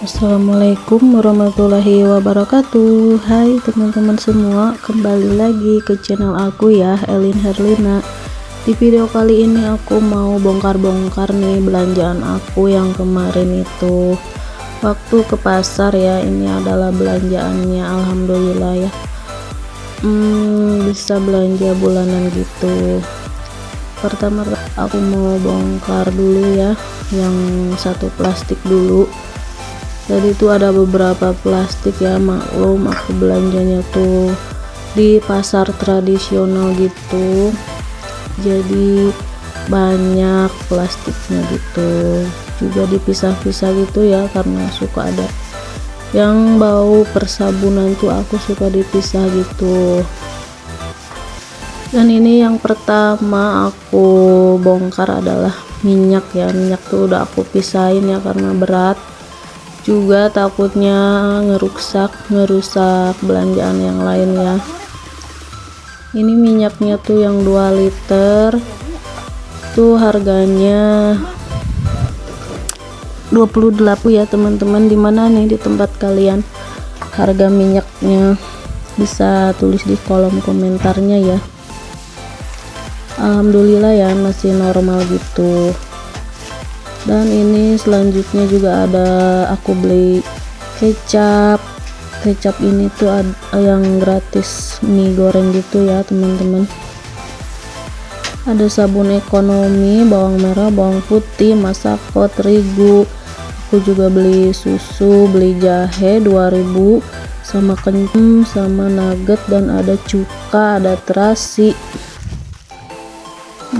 Assalamualaikum warahmatullahi wabarakatuh. Hai teman-teman semua Kembali lagi ke channel aku ya Elin Herlina. Di video kali ini aku mau bongkar-bongkar nih Belanjaan aku yang kemarin itu. Waktu ke pasar ya Ini adalah belanjaannya Alhamdulillah ya. Hmm, Bisa belanja bulanan gitu. Pertama aku mau bongkar dulu ya Yang satu plastik dulu jadi itu ada beberapa plastik ya maklum aku belanjanya tuh di pasar tradisional gitu. Jadi banyak plastiknya gitu. Juga dipisah-pisah gitu ya karena suka ada yang bau persabunan tuh aku suka dipisah gitu. Dan ini yang pertama aku bongkar adalah minyak ya. Minyak tuh udah aku pisahin ya karena berat juga takutnya ngerusak ngerusak belanjaan yang lain ya. Ini minyaknya tuh yang 2 liter. Tuh harganya 28 ya teman-teman. Di mana nih? Di tempat kalian. Harga minyaknya bisa tulis di kolom komentarnya ya. Alhamdulillah ya masih normal gitu dan ini selanjutnya juga ada aku beli kecap. Kecap ini tuh ada yang gratis mie goreng gitu ya teman-teman. Ada sabun ekonomi bawang merah bawang putih masako terigu. Aku juga beli susu beli jahe 2000 sama kencing sama nugget dan ada cuka ada terasi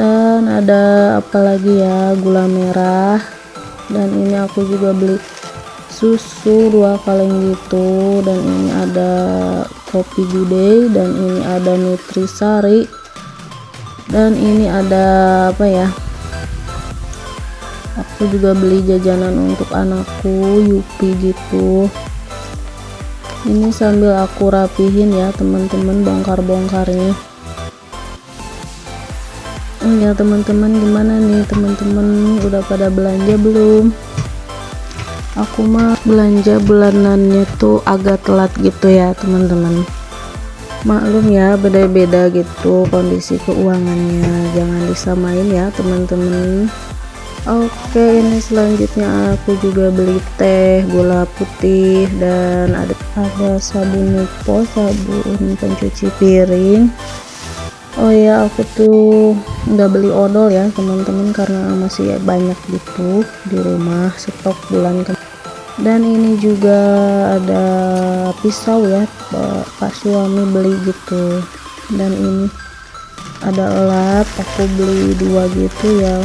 dan ada apalagi ya? Gula merah. Dan ini aku juga beli susu dua kaleng gitu. Dan ini ada kopi gudeg. Dan ini ada nutrisari. Dan ini ada apa ya? Aku juga beli jajanan untuk anakku yupi gitu. Ini sambil aku rapihin ya teman-teman bongkar-bongkarnya ya teman-teman gimana nih? Teman-teman udah pada belanja belum? Aku mah belanja bulanannya tuh agak telat gitu ya teman-teman. Maklum ya beda-beda gitu kondisi keuangannya. Jangan disamain ya teman-teman. Oke ini selanjutnya aku juga beli teh gula putih dan ada ada sabun nipo sabun pencuci piring oh ya aku tuh nggak beli odol ya teman-teman karena masih banyak gitu di rumah stok bulan ke dan ini juga ada pisau ya pak suami beli gitu. Dan ini ada lap aku beli dua gitu ya.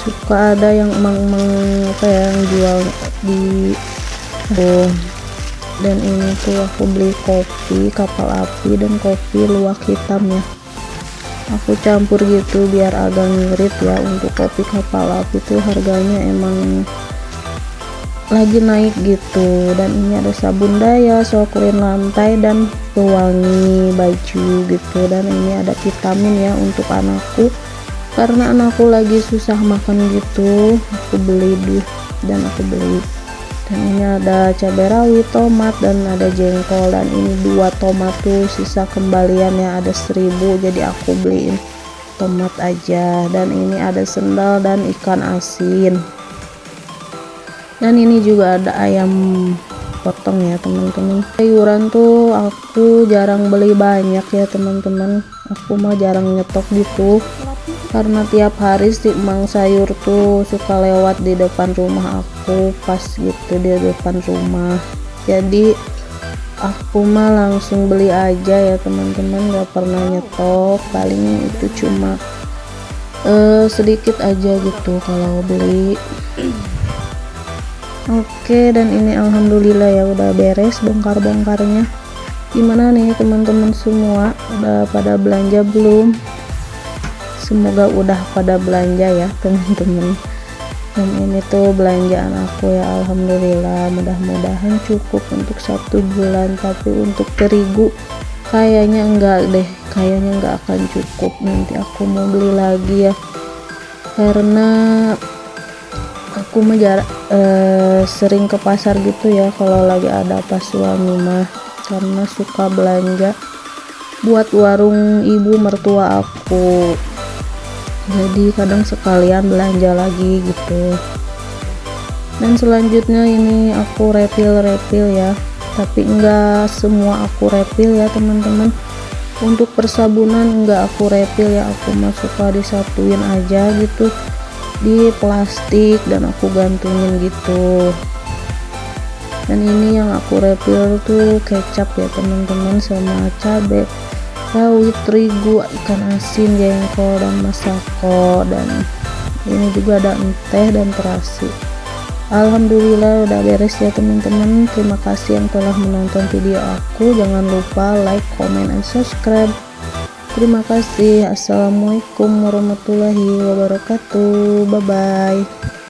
Suka ada yang emang-emang apa ya yang jual di oh dan ini tuh aku beli kopi kapal api dan kopi luwak hitam ya. Aku campur gitu biar agak ngirit ya untuk kopi kapal api tuh harganya emang lagi naik gitu. Dan ini ada sabun daya soklin lantai dan pewangi baju gitu. Dan ini ada vitamin ya untuk anakku. Karena anakku lagi susah makan gitu aku beli deh dan aku beli dan ini ada cabai rawit tomat dan ada jengkol. Dan ini dua tomat tuh sisa kembaliannya ada seribu jadi aku beliin tomat aja. Dan ini ada sendal dan ikan asin. Dan ini juga ada ayam potong ya teman-teman. Sayuran tuh aku jarang beli banyak ya teman-teman. Aku mah jarang nyetok gitu karena tiap hari si emang sayur tuh suka lewat di depan rumah aku pas gitu di depan rumah. Jadi aku mah langsung beli aja ya teman-teman. Gak pernah nyetok. Paling itu cuma uh, sedikit aja gitu kalau beli. Oke dan ini alhamdulillah ya udah beres bongkar-bongkarnya. Gimana nih teman-teman semua? Udah pada belanja belum semoga udah pada belanja ya teman-teman. Dan ini tuh belanjaan aku ya Alhamdulillah. Mudah-mudahan cukup untuk satu bulan tapi untuk terigu kayaknya enggak deh. Kayaknya enggak akan cukup. Nanti aku mau beli lagi ya. Karena aku menjarak eh, sering ke pasar gitu ya kalau lagi ada pas suami mah. Karena suka belanja buat warung ibu mertua aku jadi kadang sekalian belanja lagi gitu. Dan selanjutnya ini aku refill-refill ya. Tapi enggak semua aku refill ya teman-teman. Untuk persabunan enggak aku refill ya. Aku mah suka disatuin aja gitu. Di plastik dan aku gantungin gitu. Dan ini yang aku refill tuh kecap ya teman-teman sama cabai rawit terigu ikan asin jengkol dan masako dan ini juga ada teh dan terasi. Alhamdulillah udah beres ya teman-teman. Terima kasih yang telah menonton video aku. Jangan lupa like comment and subscribe. Terima kasih. Assalamualaikum warahmatullahi wabarakatuh. Bye bye